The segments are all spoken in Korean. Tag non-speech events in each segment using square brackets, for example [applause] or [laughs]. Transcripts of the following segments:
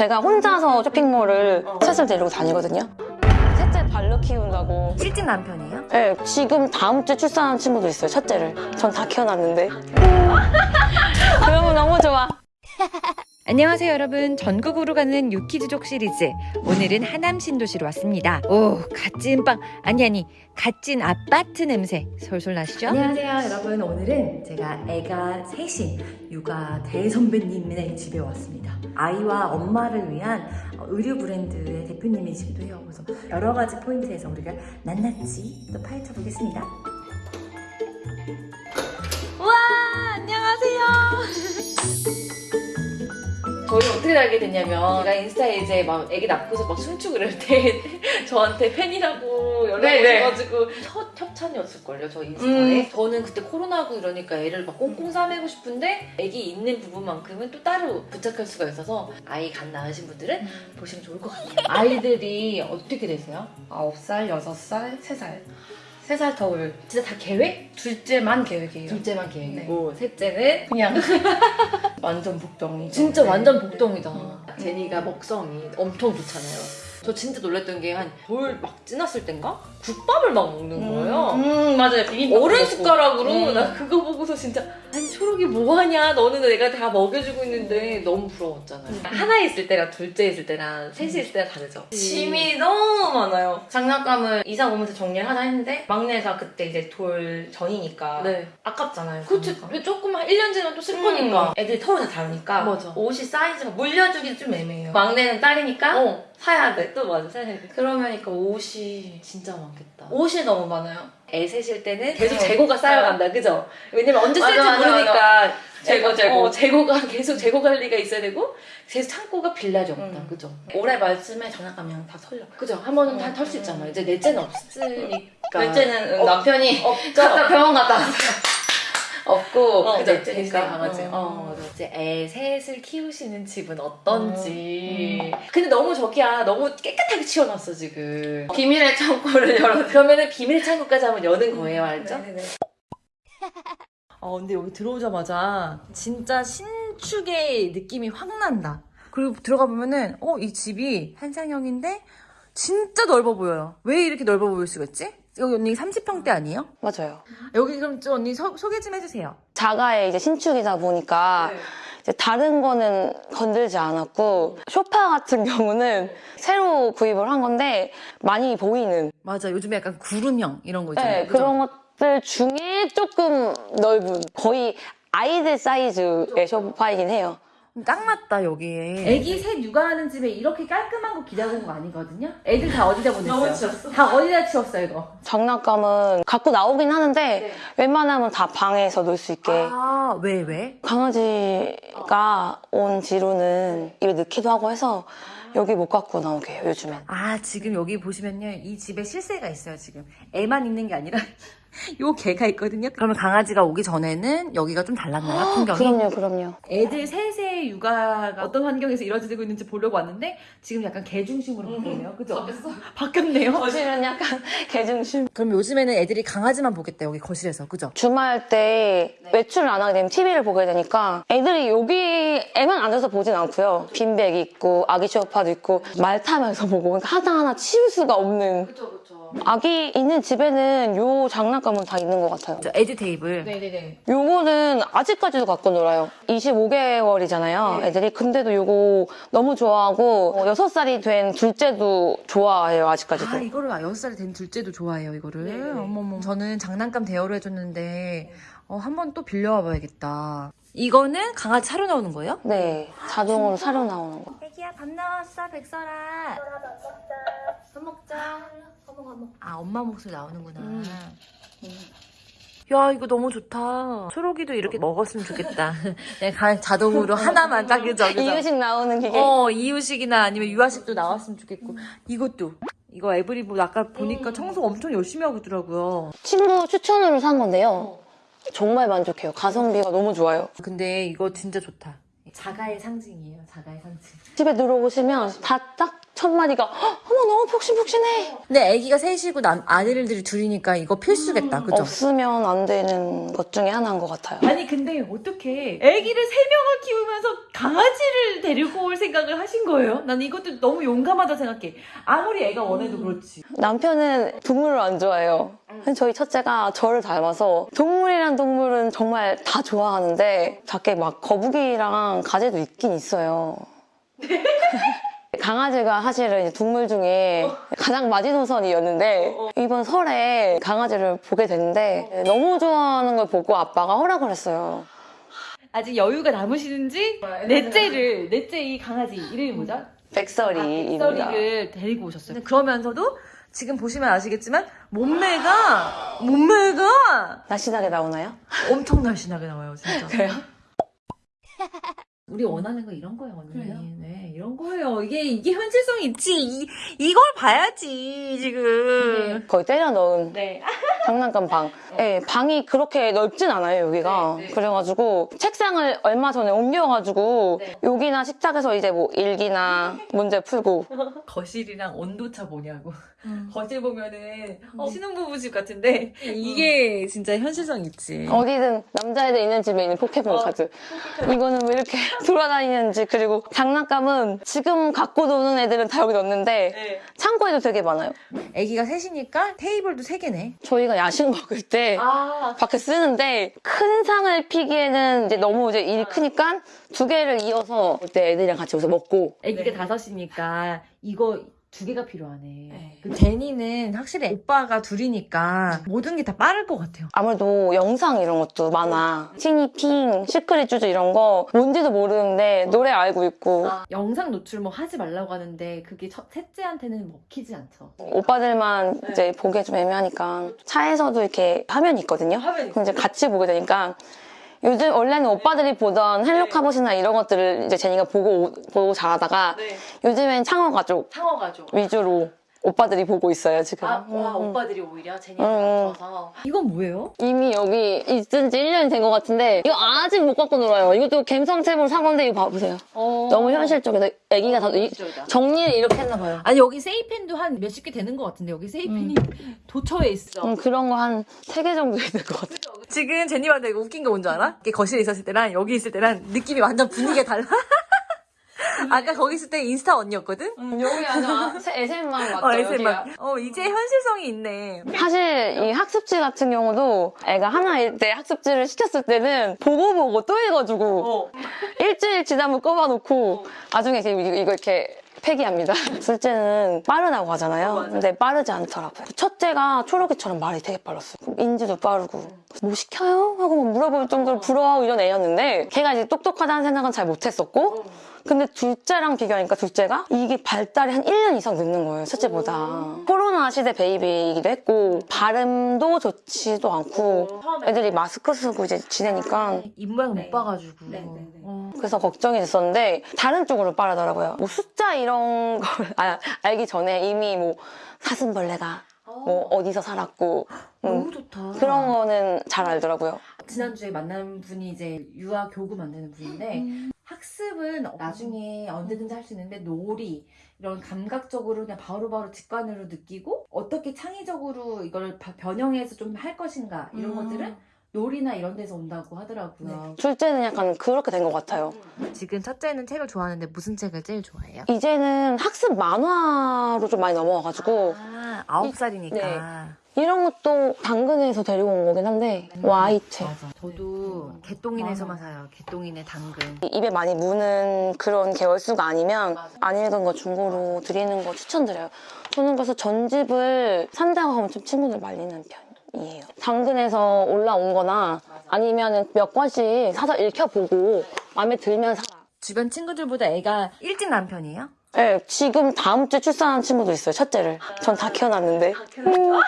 제가 혼자서 쇼핑몰을 셋을 데리고 다니거든요. 셋째 발로 키운다고. 실직 남편이에요? 네, 지금 다음 주에 출산한 친구도 있어요, 첫째를. 전 다 키워놨는데. [laughs] 그러면 너무 좋아. [laughs] 안녕하세요 여러분. 전국으로 가는 유키즈족 시리즈. 오늘은 하남 신도시로 왔습니다. 오 갓찐빵. 아니 아니 갓찐 아파트 냄새 솔솔 나시죠? 안녕하세요 여러분. 오늘은 제가 애가 셋인 육아 대선배님네 집에 왔습니다. 아이와 엄마를 위한 의류 브랜드의 대표님이시기도 해요. 그래서 여러 가지 포인트에서 우리가 낱낱이 또 파헤쳐 보겠습니다 저희 어떻게 알게 됐냐면 제가 인스타에 이제 막 애기 낳고서 막 춤추고 이럴 때 [laughs] 저한테 팬이라고 연락 네, 네. 오셔가지고 첫 협찬이었을걸요 저 인스타에 음. 저는 그때 코로나고 이러니까 애를 막 꽁꽁 싸매고 싶은데 애기 있는 부분만큼은 또 따로 부착할 수가 있어서 아이 갓 낳으신 분들은 보시면 좋을 것 같아요 아이들이 어떻게 되세요? 9살, 6살, 3살. 3살 터울 진짜 다 계획? 둘째만 계획이에요. 둘째만 계획이고 셋째는 그냥 [laughs] 완전 복덩이. 진짜 네. 완전 복덩이다. 음. 제니가 먹성이 엄청 좋잖아요. 저 진짜 놀랬던 게 한 돌 막 지났을 땐가 국밥을 막 먹는 거예요. 음, 맞아요. 비빔밥. 어른. 숟가락으로 음. 나 그거 보고서 진짜 아니 초록이 뭐하냐 너는 내가 다 먹여주고 있는데 너무 부러웠잖아요. 하나 있을 때랑 둘째 있을 때랑 셋이 있을 때랑 다르죠. 짐이 너무 많아요. 장난감을 이사 오면서 정리를 하자 했는데 막내가 그때 이제 돌 전이니까 네. 아깝잖아요. 그렇지. 장난감. 조금 한 1년 지나면 또쓸 음, 거니까. 애들이 털이 다 다르니까 맞아. 옷이 사이즈가 물려주기 좀 애매해요. 막내는 딸이니까 어. 사야 돼. 또 맞아. 생각해. 그러면니까 옷이 진짜 많겠다. 옷이 너무 많아요. 애 셋일 때는 계속 네. 재고가 쌓여간다, 그죠? 왜냐면 언제 맞아, 쓸지 맞아, 모르니까 재고, 애가- 재고. 어, 재고가 [laughs] 계속 재고 관리가 있어야 되고 계속 창고가 빌라지 없다, 음. 그죠? 올해 말쯤에 장난감이랑 다 털려. 그죠? 한 번은 음, 다털수 음. 있잖아. 이제 넷째는 없으니까. 둘째는 없- 남편이 없죠. 갔다 병원 갔다 왔어요. [laughs] 없고 어, 그죠? 넷째 넷째니까. 강아지. 음. 어, 맞아. 이제 애 셋을 키우시는 집은 어떤지. 근데 너무 저기야, 너무 깨끗하게 치워놨어 지금. 비밀의 창고를 열어. [laughs] 그러면은 비밀 창고까지 한번 여는 거예요, 알죠? 네네네. 아 근데 여기 들어오자마자 진짜 신축의 느낌이 확 난다. 그리고 들어가 보면은 어 이 집이 한상형인데 진짜 넓어 보여요. 왜 이렇게 넓어 보일 수가 있지? 여기 언니 30평대 아니에요? 맞아요. 여기 그럼 좀 언니 소, 소개 좀 해주세요. 자가의 이제 신축이다 보니까 네. 이제 다른 거는 건들지 않았고 소파 같은 경우는 새로 구입을 한 건데 많이 보이는 맞아 요즘에 약간 구름형 이런 거 있잖아요. 네, 그런 것들 중에 조금 넓은 거의 아이들 사이즈의 소파이긴 해요. 딱 맞다 여기에. 애기 셋 육아하는 집에 이렇게 깔끔한 거 기다려 온거 아니거든요. 애들 다 어디다 보냈어요? 너무 치웠어. 다 어디다 치웠어 이거? 장난감은 갖고 나오긴 하는데 네. 웬만하면 다 방에서 놀 수 있게 아 왜 왜? 강아지가 온 뒤로는 입에 넣기도 하고 해서 여기 못 갖고 나오게 해요 요즘엔. 아 지금 여기 보시면요 이 집에 실세가 있어요 지금 애만 있는 게 아니라 요 개가 있거든요 그러면 강아지가 오기 전에는 여기가 좀 달랐나요 풍경이? 그럼요, 그럼요. 애들 셋의 육아가 어떤 환경에서 이루어지고 있는지 보려고 왔는데 지금 약간 개 중심으로 바뀌네요 그죠? 바뀌었네요 거실은 약간 [laughs] 개중심. 그럼 요즘에는 애들이 강아지만 보겠다 여기 거실에서 그죠? 주말 때 외출을 안 하게 되면 TV를 보게 되니까 애들이 여기에만 앉아서 보진 않고요. 빈백 있고 아기 쇼파도 있고 말 타면서 보고 그러니까 하나하나 치울 수가 없는 그쵸 그쵸. 아기 있는 집에는 요 장난감은 다 있는 것 같아요. 저 에듀 테이블 네네네. 요거는 아직까지도 갖고 놀아요. 25개월이잖아요, 애들이. 근데도 요거 너무 좋아하고, 어, 6살이 된 둘째도 좋아해요, 아직까지도. 아 이거를 6살 된 둘째도 좋아해요 이거를 네네. 어머머 저는 장난감 대여를 해줬는데 어, 한번 또 빌려와 봐야겠다 이거는 강아지 사료 나오는 거예요? 네, 자동으로 사료 나오는 거. 밥 나왔어 백설아. 밥 먹자. 아 엄마 목소리 나오는구나. 음. 야 이거 너무 좋다. 초록이도 이렇게 먹었으면 좋겠다. 그냥 [laughs] 가- 자동으로 하나만 딱 그죠? [laughs] 이유식 나오는 기계. 어 이유식이나 아니면 유아식도 나왔으면 좋겠고. 이것도. 이거 에브리 뭐 아까 보니까 청소 엄청 열심히 하고 있더라고요. 친구 추천으로 산 건데요. 정말 만족해요. 가성비가 너무 좋아요. 근데 이거 진짜 좋다 자가의 상징이에요 자가의 상징. 집에 들어오시면 다딱 첫 마디가 "헉, 어머 너무 폭신폭신해. 근데 아기가 셋이고 남, 아들들이 둘이니까 이거 필수겠다. 그죠? 없으면 안 되는 것 중에 하나인 것 같아요. 아니 근데 어떻게 아기를 세 명을 키우면서 강아지를 데리고 올 생각을 하신 거예요? 난 이것도 너무 용감하다 생각해. 아무리 애가 원해도 그렇지. 남편은 동물을 안 좋아해요. 저희 첫째가 저를 닮아서 동물이란 동물은 정말 다 좋아하는데 밖에 막 거북이랑 가재도 있긴 있어요. [laughs] 강아지가 사실은 동물 중에 가장 마지노선이었는데 이번 설에 강아지를 보게 됐는데 너무 좋아하는 걸 보고 아빠가 허락을 했어요. 아직 여유가 남으시는지 넷째를 넷째 이 강아지 이름이 뭐죠? 백설이입니다. 백설이를 데리고 오셨어요. 그러면서도 지금 보시면 아시겠지만 몸매가 몸매가 날씬하게 나오나요? 엄청 날씬하게 나와요, 진짜. [laughs] 그래요? 우리 원하는 거 이런 거예요, 언니. 그래요? 네, 이런 거예요. 이게 이게 현실성이 있지. 이, 이걸 봐야지 지금. 거의 때려 넣은 네. [laughs] 장난감 방. 네, 방이 그렇게 넓진 않아요, 여기가. 네, 네. 그래가지고 책상을 얼마 전에 옮겨가지고 네. 여기나 식탁에서 이제 뭐 일기나 문제 풀고 [laughs] 거실이랑 온도차 뭐냐고. 음. 거실 보면은 어, 신혼부부 집 같은데 이게 진짜 현실성 있지. 어디든 남자애들 있는 집에 있는 포켓몬 카드. 이거는 왜 이렇게 돌아다니는지 그리고 장난감은 지금 갖고 노는 애들은 다 여기 넣는데 네. 창고에도 되게 많아요. 아기가 셋이니까 테이블도 세 개네. 저희가 야식 먹을 때 아, 밖에 쓰는데 큰 상을 피기에는 이제 너무 이제 일이 크니까 두 개를 이어서 그때 애들이랑 같이 여기서 먹고 아기가 다섯이니까 이거 두 개가 필요하네. 그 제니는 확실히 오빠가 둘이니까 모든 게 다 빠를 것 같아요. 아무래도 영상 이런 것도 많아. 티니핑, 시크릿 쭈쭈 이런 거 뭔지도 모르는데 노래 알고 있고 아, 영상 노출 뭐 하지 말라고 하는데 그게 첫 셋째한테는 먹히지 않죠. 오빠들만 이제 보기 좀 애매하니까 차에서도 이렇게 화면이 있거든요. 화면이 그럼 이제 같이 보게 되니까 요즘 원래는 오빠들이 보던 헬로 카봇이나 이런 것들을 이제 제니가 보고 보고 자라다가 네. 요즘엔 상어 가족 상어 가족. 위주로 오빠들이 보고 있어요 지금. 아, 와, 음, 음. 오빠들이 오히려 음, 제니한테 음. 맞춰서. 이건 뭐예요? 이미 여기 있은 지 1년이 된 것 같은데 이거 아직 못 갖고 놀아요. 이것도 갬성템으로 산 건데 이거 봐보세요. 너무 현실적이다. 애기가 다 이- 현실적이다. 정리를 이렇게 했나 봐요. 아니 여기 세이펜도 한 몇십 개 되는 것 같은데 여기 세이펜이 도처에 있어. 음, 그런 거 한 세 개 정도 있는 것 같아요. 지금 제니한테 이거 웃긴 거 뭔지 알아? 이게 거실에 있었을 때랑 여기 있을 때랑 느낌이 완전 분위기가 달라. [laughs] 아까 거기 있을 때 인스타 언니였거든? 여기 아주 SM만 맞죠? 어, SM만. 어, 이제 현실성이 있네. 사실 이 학습지 같은 경우도 애가 하나일 때 학습지를 시켰을 때는 보고 보고 또 읽어주고 어. 일주일 지나면 꺼봐놓고 나중에 이제 이거, 이렇게 폐기합니다. 둘째는 빠르다고 하잖아요. 근데 빠르지 않더라고요. 첫째가 초록이처럼 말이 되게 빨랐어요. 인지도 빠르고 뭐 시켜요? 하고 막 물어볼 정도로 부러워하고 이런 애였는데 걔가 이제 똑똑하다는 생각은 잘 못했었고 근데 둘째랑 비교하니까 둘째가 이게 발달이 한 1년 이상 늦는 거예요, 첫째보다. 코로나 시대 베이비이기도 했고, 발음도 좋지도 않고, 애들이 마스크 쓰고 이제 지내니까, 입 모양 네. 못 봐가지고. 네, 네, 네. 어. 그래서 걱정이 됐었는데, 다른 쪽으로 빠르더라고요. 뭐 숫자 이런 걸 [laughs] 아- 알기 전에 이미 뭐 사슴벌레가 뭐 어디서 살았고, 음, 너무 좋다. 그런 거는 잘 알더라고요. 지난주에 만난 분이 이제 유아 교구 만드는 분인데 학습은 나중에 언제든지 할 수 있는데 놀이 이런 감각적으로 그냥 바로바로 직관으로 느끼고 어떻게 창의적으로 이걸 바- 변형해서 좀 할 것인가 이런 것들은 놀이나 이런 데서 온다고 하더라고요. 둘째는 약간 그렇게 된 것 같아요. 지금 첫째는 책을 좋아하는데 무슨 책을 제일 좋아해요? 이제는 학습 만화로 좀 많이 넘어와가지고, 아, 아홉 살이니까. 네. 이런 것도 당근에서 데리고 온 거긴 한데 와이트 맞아. 저도 개똥인에서만 사요. 개똥인의 당근. 입에 많이 무는 그런 계열수가 아니면. 안 읽은 거 중고로 드리는 거 추천드려요 저는 그래서 전집을 산다고 하면 좀 친구들 말리는 편이에요 당근에서 올라온 거나 아니면 몇 권씩 사서 읽혀보고 마음에 들면 사라 주변 친구들보다 애가 일찍 난 편이에요? 네, 지금 다음 주에 출산한 친구도 있어요 첫째를. 전 다 키워놨는데. 음.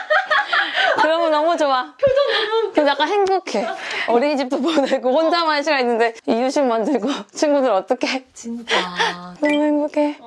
그러면 너무 좋아. 표정 너무 약간 행복해. 어린이집도 보내고 혼자만의 시간 있는데 이유식 만들고 친구들 어떻게 진짜. 너무 행복해.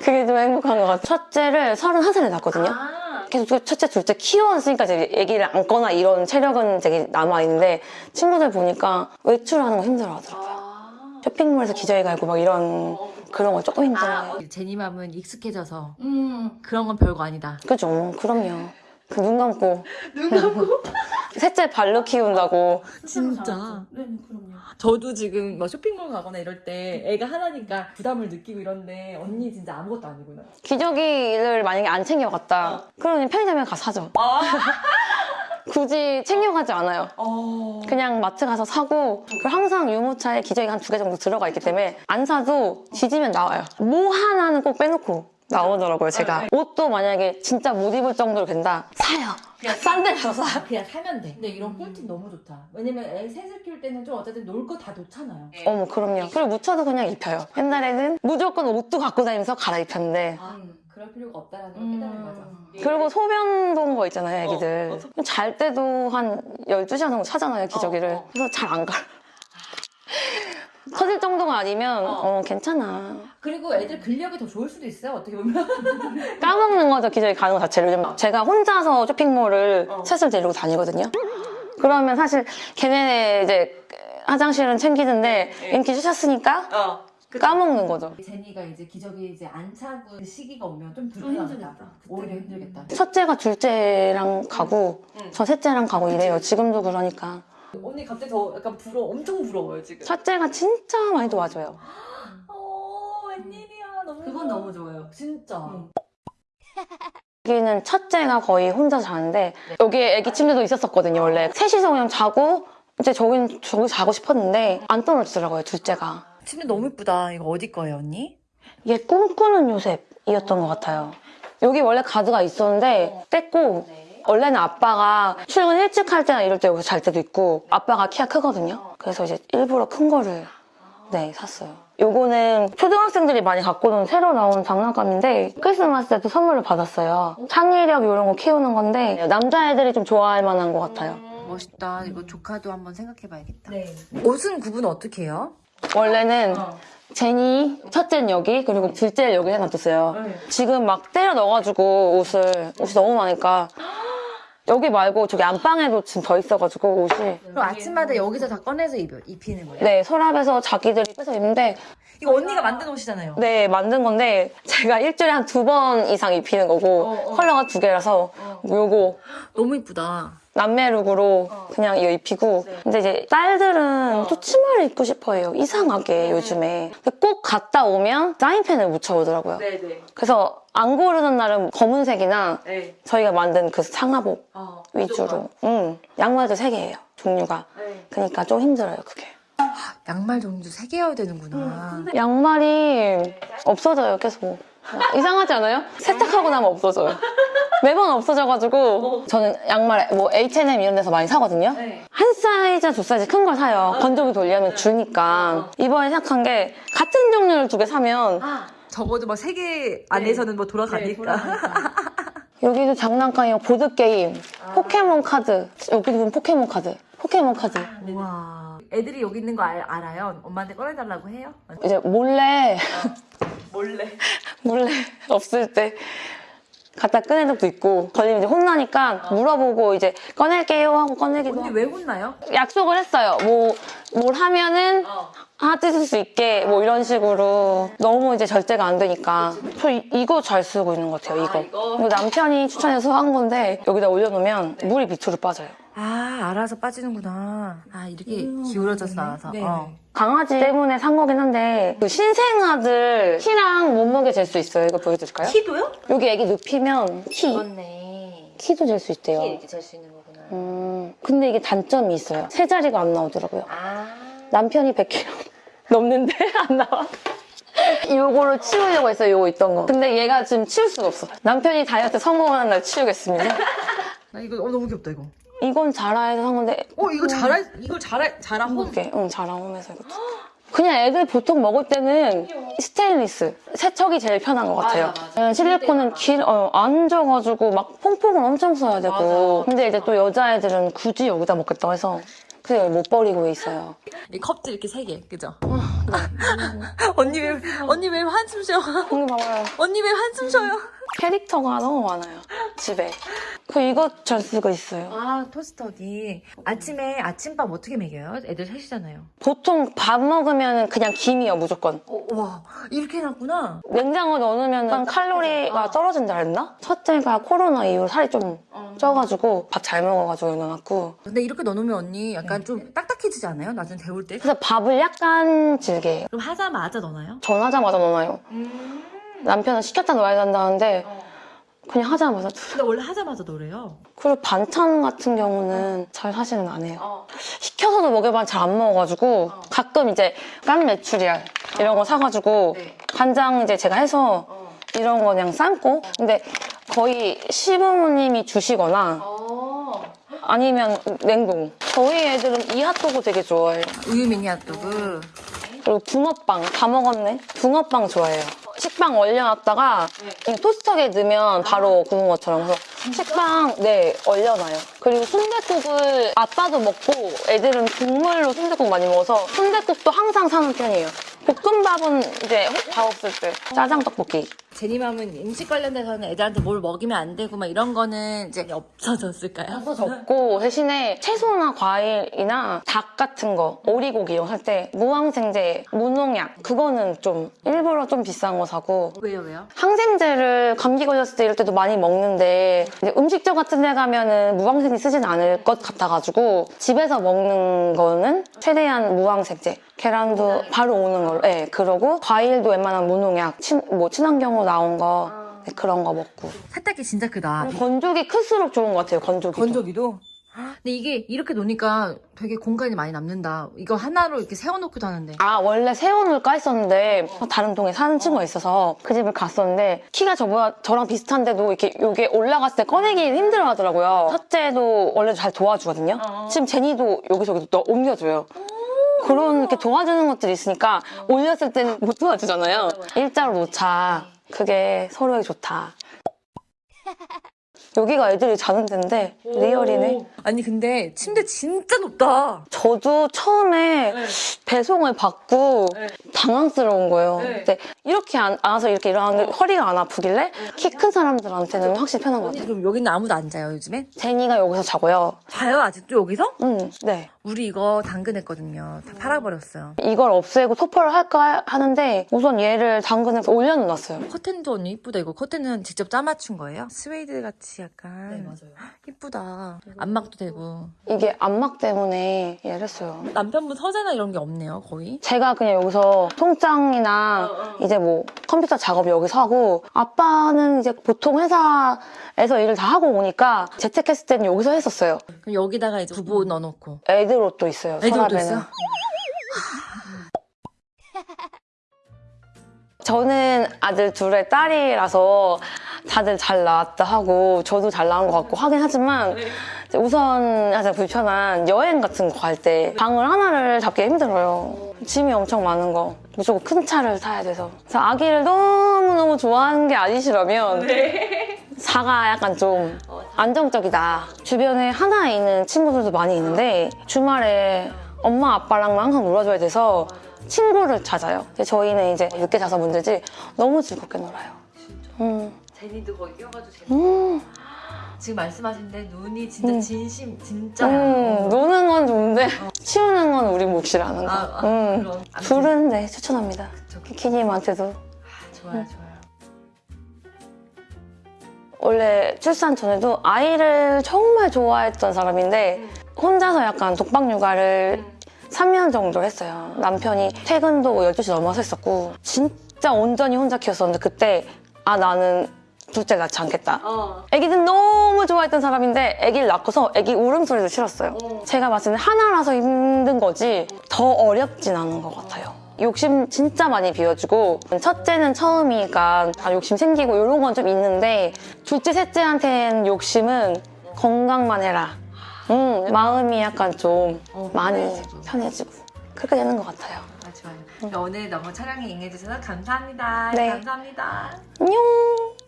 그게 좀 행복한 것 같아. 첫째를 31살에 낳았거든요. 아, 계속 첫째 둘째 키워왔으니까 이제 아기를 안거나 이런 체력은 되게 남아있는데 친구들 보니까 외출하는 거 힘들어 하더라고요. 아. 쇼핑몰에서 기저귀 갈고 막 이런 그런 거 조금 힘들어요. 제니맘은 익숙해져서 음. 그런 건 별거 아니다. 그죠? 그럼요. 그 눈 감고. [laughs] 눈 감고? [laughs] 셋째 발로 키운다고. 진짜. 네, 그럼요. 저도 지금 막 쇼핑몰 가거나 이럴 때 애가 하나니까 부담을 느끼고 이런데 언니 진짜 아무것도 아니구나. 기저귀를 만약에 안 챙겨갔다. 그러면 편의점에 가서 사죠. [laughs] 굳이 챙겨가지 않아요. 그냥 마트 가서 사고 그리고 항상 유모차에 기저귀가 한두 개 정도 들어가 있기 때문에 안 사도 지지면 나와요. 뭐 하나는 꼭 빼놓고 나오더라고요, 제가. 옷도 만약에 진짜 못 입을 정도로 된다. 사요. 싼데 가서 사요. 그냥 사면 돼. 근데 이런 꿀팁 너무 좋다. 왜냐면 애 셋을 키울 때는 좀 어쨌든 놀 거 다 놓잖아요. 어머, 그럼요. 그리고 묻혀도 그냥 입혀요. 옛날에는 무조건 옷도 갖고 다니면서 갈아입혔는데 아, 그럴 필요가 없다라는 걸 깨달은 거죠. 그리고 소변 본거 있잖아요, 애기들. 잘 때도 한 12시간 정도 차잖아요, 기저귀를. 그래서 잘안 갈아. 터질 정도가 아니면, 어, 괜찮아. 그리고 애들 근력이 더 좋을 수도 있어요. 어떻게 보면. [laughs] 까먹는 거죠, 기저귀 가는 거 자체를. 요즘 제가 혼자서 쇼핑몰을 셋을 데리고 다니거든요. 그러면 사실 걔네 이제 화장실은 챙기는데 인기 주셨으니까 까먹는 거죠. 제니가 이제 기저귀 이제 안 차고 그 시기가 오면 좀 불편하겠다. 오히려 힘들겠다. 첫째가 둘째랑 가고 저 셋째랑 가고 이래요. 지금도 그러니까. 언니 갑자기 더 약간 부러 엄청 부러워요 지금. 첫째가 진짜 많이 도와줘요. 어 웬일이야 너무. 그건 너무 좋아요. 진짜. 여기는 첫째가 거의 혼자 자는데 여기에 애기 침대도 있었었거든요 원래 셋이서 그냥 자고 이제 저긴 저기 자고 싶었는데 안 떨어지더라고요 둘째가 침대 너무 예쁘다. 이거 어디 거예요 언니? 이게 꿈꾸는 요셉이었던 것 같아요 여기 원래 가드가 있었는데 뺐고 원래는 아빠가 출근 일찍 할 때나 이럴 때 여기서 잘 때도 있고 아빠가 키가 크거든요 그래서 이제 일부러 큰 거를 네 샀어요 요거는 초등학생들이 많이 갖고 노는 새로 나온 장난감인데 크리스마스 때도 선물을 받았어요 창의력 이런 거 키우는 건데 남자애들이 좀 좋아할 만한 것 같아요 멋있다. 이거 조카도 한번 생각해봐야겠다. 네. 옷은 구분 어떻게 해요? 원래는 제니 첫째는 여기 그리고 둘째를 여기 해놨었어요. 지금 막 때려 넣어가지고 옷을 옷이 너무 많으니까 여기 말고 저기 안방에도 지금 더 있어가지고 옷이. 그럼 아침마다 여기서 다 꺼내서 입, 입히는 거예요? 네 서랍에서 자기들이 빼서 입는데 이거 언니가 만든 옷이잖아요. 네 만든 건데 제가 일주일에 한 두 번 이상 입히는 거고 컬러가 두 개라서 요거 너무 이쁘다. 남매 룩으로 그냥 이거 입히고 근데 이제 딸들은 또 치마를 입고 싶어해요. 이상하게 요즘에. 근데 꼭 갔다 오면 사인펜을 묻혀오더라고요. 네네. 그래서 안 고르는 날은 검은색이나 네. 저희가 만든 그 상하복 어, 위주로. 응. 양말도 세 개예요. 종류가. 네. 그러니까 좀 힘들어요 그게 양말 종류 세 개여야 되는구나. 양말이 없어져요 계속. 이상하지 않아요? 세탁하고 나면 없어져요. 매번 없어져가지고 저는 양말 뭐 H&M 이런 데서 많이 사거든요. 한 사이즈 두 사이즈 큰 걸 사요. 건조기 돌리면 줄니까. 이번에 생각한 게 같은 종류를 두 개 사면 적어도 막 세 개 안에서는 뭐 돌아가니까. 여기도 장난감이고 보드게임 포켓몬 카드. 여기도 보면 포켓몬 카드. 포켓몬 카드. 우와. 애들이 여기 있는 거 알, 알아요? 엄마한테 꺼내달라고 해요? 이제 몰래. 몰래. [laughs] 몰래 없을 때 갖다 꺼낸 적도 있고 걸리면 이제 혼나니까 물어보고 이제 꺼낼게요 하고 꺼내기도 언니 하고. 왜 혼나요? 약속을 했어요. 뭐 뭘 하면은 하뜯을 수 있게 뭐 이런 식으로. 너무 이제 절제가 안 되니까. 저 이, 이거 잘 쓰고 있는 것 같아요 이거. 이거? 남편이 추천해서 한 건데 여기다 올려놓으면 물이 밑으로 빠져요 아, 알아서 빠지는구나. 아, 이렇게 기울어져서 나와서. 네. 어. 강아지 때문에 산 거긴 한데 그 신생아들 키랑 몸무게 잴 수 있어요 이거 보여드릴까요? 키도요? 여기 애기 눕히면 키 맞네. 키도 잴 수 있대요 이렇게 잴 수 있는 거구나. 음, 근데 이게 단점이 있어요. 세 자리가 안 나오더라고요. 아. 남편이 100kg [laughs] 넘는데 안 나와. [laughs] 요거를 치우려고 했어요, 요거 있던 거. 근데 얘가 지금 치울 수가 없어. 남편이 다이어트 성공하는 날 치우겠습니다. [laughs] 나 이거 어, 너무 귀엽다, 이거. 이건 자라에서 산 건데, 어, 이거 자라, 이걸 자라, 자라 홈. 이렇게, 응, 자라 홈에서 이것도. 그냥 애들 보통 먹을 때는 스테인리스, 세척이 제일 편한 것 같아요. 네, 실리콘은 길, 어, 안 져가지고 막 퐁퐁을 엄청 써야 되고. 근데 이제 또 여자애들은 굳이 여기다 먹겠다고 해서 그냥 못 버리고 있어요. 이 컵들 이렇게 세 개, 그죠? [laughs] 언니 왜, 언니 왜 한숨 쉬어? 여기 봐봐요. 언니 왜 한숨 쉬어요? 캐릭터가 너무 많아요 집에 그 이거 잘 쓰고 있어요. 아 토스터기. 아침에 아침밥 어떻게 먹여요? 애들 셋이잖아요. 보통 밥 먹으면 그냥 김이요 무조건. 어, 와 이렇게 해놨구나. 냉장고 넣어놓으면 칼로리가 떨어진다 했나? 첫째가 코로나 이후로 살이 좀 쪄가지고 밥 잘 먹어가지고 넣어놨고 근데 이렇게 넣어놓으면 언니 약간 좀 딱딱해지지 않아요? 나중에 데울 때? 그래서 밥을 약간 질게. 그럼 하자마자 넣나요? 전하자마자 넣어놔요. 남편은 시켰다 넣어야 된다는데 그냥 하자마자 근데 원래 하자마자 넣으래요. 그리고 반찬 같은 경우는 잘 사실은 안 해요. 시켜서도 먹여봤는데 잘안 먹어가지고 가끔 이제 깐 메추리알 이런 거 사가지고 간장 이제 제가 해서 이런 거 그냥 삶고 근데 거의 시부모님이 주시거나 아니면 냉동. 저희 애들은 이 핫도그 되게 좋아해요. 우유 미니 핫도그. 그리고 붕어빵 다 먹었네. 붕어빵 좋아해요. 식빵 얼려놨다가 그냥 토스터기에 넣으면 바로 구운 것처럼 그래서 식빵 네 얼려놔요. 그리고 순댓국을 아빠도 먹고 애들은 국물로 순댓국 많이 먹어서 순댓국도 항상 사는 편이에요. 볶음밥은 이제 밥 없을 때 짜장 떡볶이. 제니맘은 음식 관련돼서는 애들한테 뭘 먹이면 안 되고 막 이런 거는 이제 없어졌을까요? 없고 대신에 채소나 과일이나 닭 같은 거 오리고기 이런 거살때 무항생제 무농약 그거는 좀 일부러 좀 비싼 거 사고 왜요 왜요? 항생제를 감기 걸렸을 때 이럴 때도 많이 먹는데 이제 음식점 같은 데 가면은 무항생제 쓰진 않을 것 같아가지고 집에서 먹는 거는 최대한 무항생제 계란도 바로 오는 걸로. 네, 그러고 과일도 웬만한 무농약 친, 뭐 친환경으로 나온 거 네, 그런 거 먹고. 세탁기 진짜 크다. 건조기 클수록 좋은 것 같아요 건조기 건조기도? 근데 이게 이렇게 놓으니까 되게 공간이 많이 남는다. 이거 하나로 이렇게 세워놓기도 하는데. 아 원래 세워놓을까 했었는데 다른 동에 사는 친구가 있어서 그 집을 갔었는데 키가 저보다 저랑 비슷한데도 이렇게 요게 올라갔을 때 꺼내기 힘들어 하더라고요. 첫째도 원래 잘 도와주거든요. 지금 제니도 여기저기 또 옮겨줘요 그런 이렇게 도와주는 것들이 있으니까 올렸을 때는 못 도와주잖아요 일자로 놓자 그게 서로에게 좋다 여기가 애들이 자는 데인데 리얼이네 아니 근데 침대 진짜 높다. 저도 처음에 배송을 받고 당황스러운 거예요. 근데 이렇게 안, 안아서 이렇게 일어나는 게 허리가 안 아프길래 키 큰 사람들한테는 확실히 편한 것 같아요. 그럼 여기는 아무도 안 자요 요즘엔? 제니가 여기서 자고요. 자요 아직도 여기서? 음, 네. 우리 이거 당근했거든요. 다 팔아버렸어요. 이걸 없애고 소포를 할까 하는데 우선 얘를 당근에서 올려놓았어요. 커튼도 언니 이쁘다 이거 커튼은 직접 짜맞춘 거예요? 스웨이드 같이 약간 맞아요 이쁘다 안막도 되고 이게 안막 때문에 얘를 했어요. 남편분 서재나 이런 게 없네요 거의 제가 그냥 여기서 통장이나 이제 뭐 컴퓨터 작업 여기서 하고 아빠는 이제 보통 회사에서 일을 다 하고 오니까 재택했을 때는 여기서 했었어요. 그럼 여기다가 이제 부부 넣어놓고 애들 옷도 있어요. 애들 옷도. 있어요? 저는 아들 둘의 딸이라서 다들 잘 나왔다 하고 저도 잘 나온 것 같고 하긴 하지만 이제 우선 가장 불편한 여행 같은 거 갈 때 방을 하나를 잡기 힘들어요. 짐이 엄청 많은 거. 무조건 큰 차를 타야 돼서. 아기를 너무너무 좋아하는 게 아니시라면 사가 약간 좀 안정적이다. 주변에 하나 있는 친구들도 많이 있는데 주말에 엄마 아빠랑만 항상 놀아줘야 돼서 친구를 찾아요. 저희는 이제 늦게 자서 문제지 너무 즐겁게 놀아요. 음. 제니도 거기 끼워가지고 제니 음. 지금 말씀하신데 눈이 진짜 음. 진심 진짜야 음, 노는 건 좋은데 치우는 건 우리 몫이라는 거. 아, 아, 음. 그럼. 둘은 네 추천합니다. 키키님한테도 좋아요 좋아요 원래 출산 전에도 아이를 정말 좋아했던 사람인데 혼자서 약간 독박 육아를 3년 정도 했어요. 남편이 퇴근도 12시 넘어서 했었고 진짜 온전히 혼자 키웠었는데 그때 아 나는 둘째 낳지 않겠다. 애기는 너무 좋아했던 사람인데 애기를 낳고서 애기 울음소리도 싫었어요. 제가 봤을 때 하나라서 힘든 거지 더 어렵진 않은 것 같아요. 욕심 진짜 많이 비워주고 첫째는 처음이니까 다 욕심 생기고 이런 건 좀 있는데 둘째, 셋째한테는 욕심은 건강만 해라. 음, 마음이 약간 좀 어, 많이 편해지고. 편해지고 그렇게 되는 것 같아요. 아, 좋아요 오늘 너무 촬영에 응해주셔서 감사합니다 네. 감사합니다 안녕!